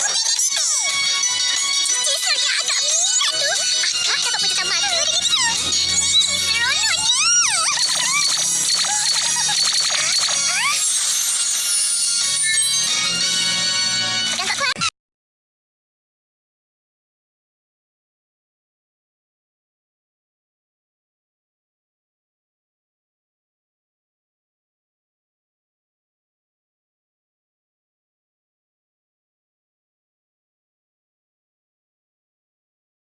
えっ?